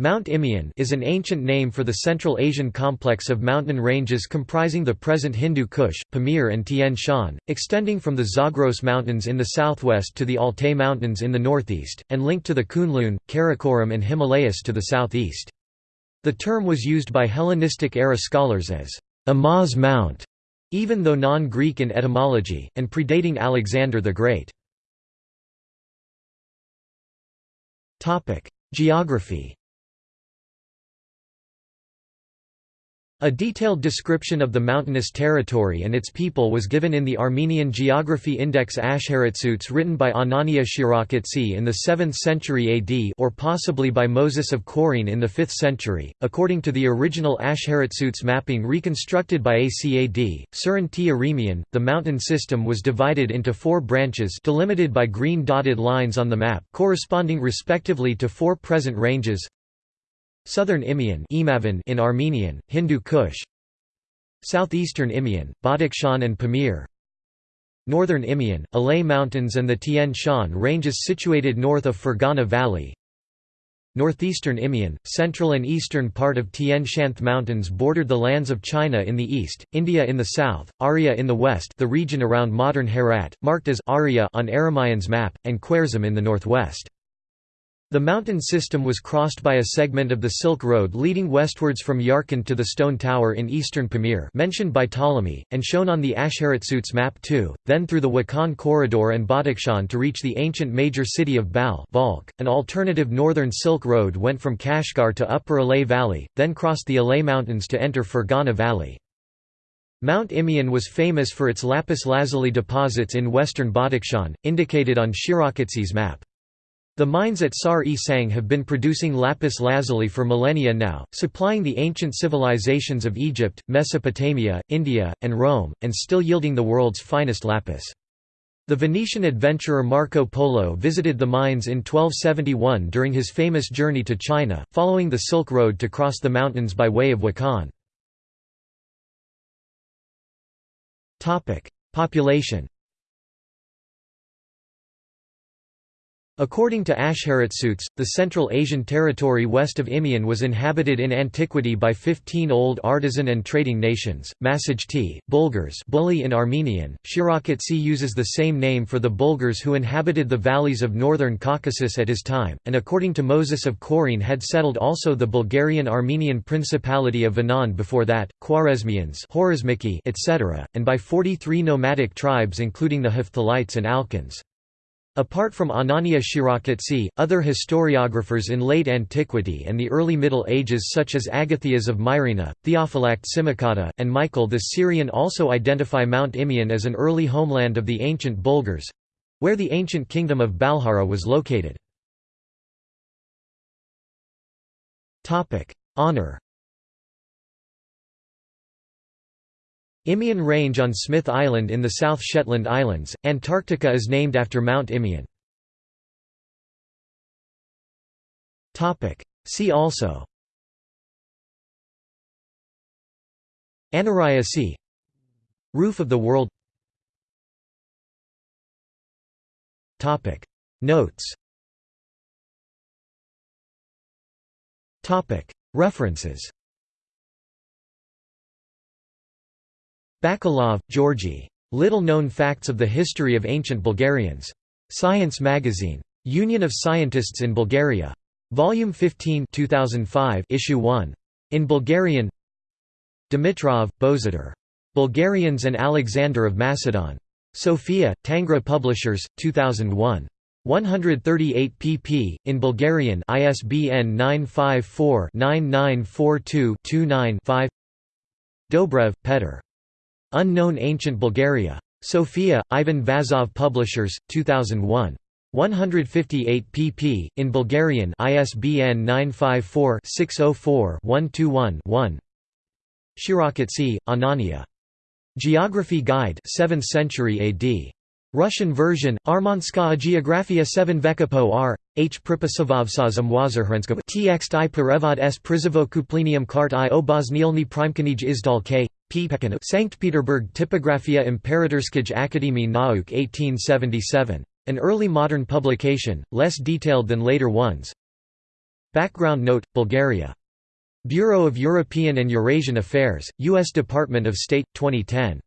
Mount Imeon is an ancient name for the Central Asian complex of mountain ranges comprising the present Hindu Kush, Pamir and Tian Shan, extending from the Zagros Mountains in the southwest to the Altai Mountains in the northeast, and linked to the Kunlun, Karakoram and Himalayas to the southeast. The term was used by Hellenistic-era scholars as Imaus Mount, even though non-Greek in etymology, and predating Alexander the Great. Geography A detailed description of the mountainous territory and its people was given in the Armenian Geography Index Ashharatsuts written by Anania Shirakatsi in the 7th century AD or possibly by Moses of Chorene in the 5th century. According to the original Ashharatsuts mapping reconstructed by ACAD, Suren T. Eremian, the mountain system was divided into four branches delimited by green dotted lines on the map corresponding respectively to four present ranges Southern Imeon in Armenian, Hindu Kush. Southeastern Imeon, Badakhshan and Pamir. Northern Imeon, Alay Mountains and the Tian Shan ranges situated north of Fergana Valley. Northeastern Imeon, central and eastern part of Tian Shan Mountains bordered the lands of China in the east, India in the south, Aria in the west the region around modern Herat, marked as Arya on Eremian's map, and Khwarezm in the northwest. The mountain system was crossed by a segment of the Silk Road leading westwards from Yarkand to the Stone Tower in eastern Pamir mentioned by Ptolemy, and shown on the Ashharatsuts map too, then through the Wakhan corridor and Badakhshan to reach the ancient major city of Balkh An alternative northern Silk Road went from Kashgar to Upper Alay Valley, then crossed the Alay Mountains to enter Fergana Valley. Mount Imeon was famous for its lapis lazuli deposits in western Badakhshan, indicated on Shirakatsi's map. The mines at Sar-e Sang have been producing lapis lazuli for millennia now, supplying the ancient civilizations of Egypt, Mesopotamia, India, and Rome, and still yielding the world's finest lapis. The Venetian adventurer Marco Polo visited the mines in 1271 during his famous journey to China, following the Silk Road to cross the mountains by way of Wakhan. Population According to Ashharatsuts, the Central Asian territory west of Imeon was inhabited in antiquity by 15 old artisan and trading nations, Masajti, Bulgars Bully in Armenian, Shirakatsi uses the same name for the Bulgars who inhabited the valleys of northern Caucasus at his time, and according to Moses of Chorene had settled also the Bulgarian-Armenian Principality of Vanand before that, Khwarezmians etc., and by 43 nomadic tribes including the Hephthalites and Alkans. Apart from Anania Shirakatsi, other historiographers in late antiquity and the early Middle Ages such as Agathias of Myrina, Theophylact Simocatta, and Michael the Syrian also identify Mount Imeon as an early homeland of the ancient Bulgars—where the ancient kingdom of Balhara was located. Honor Imeon Range on Smith Island in the South Shetland Islands, Antarctica is named after Mount Imeon. See also. Anaraya Sea. Roof of the world. Notes. References Bakalov, Georgy. Little-known facts of the history of ancient Bulgarians. Science magazine. Union of Scientists in Bulgaria. Volume 15 2005, Issue 1. In Bulgarian Dimitrov, Bozidar. Bulgarians and Alexander of Macedon. Sofia, Tangra Publishers, 2001. 138 pp. in Bulgarian ISBN 954-9942-29-5 Dobrev, Petr. Unknown Ancient Bulgaria. Sofia, Ivan Vazov Publishers, 2001. 158 pp. in Bulgarian ISBN 954-604-121-1 Shirakatsi, Anania. Geography Guide 7th century AD. Russian version, Armanskaya Geografia 7 Vekapo r. H. Pripasavavsa zamwazarhrenskov Txt i Perevad s Prizovokuplenium kart i obosnielny primkanij izdal k. Sankt Peterburg Typografia Imperatorskij Akademie Nauk 1877. An early modern publication, less detailed than later ones. Background note: Bulgaria. Bureau of European and Eurasian Affairs, U.S. Department of State, 2010.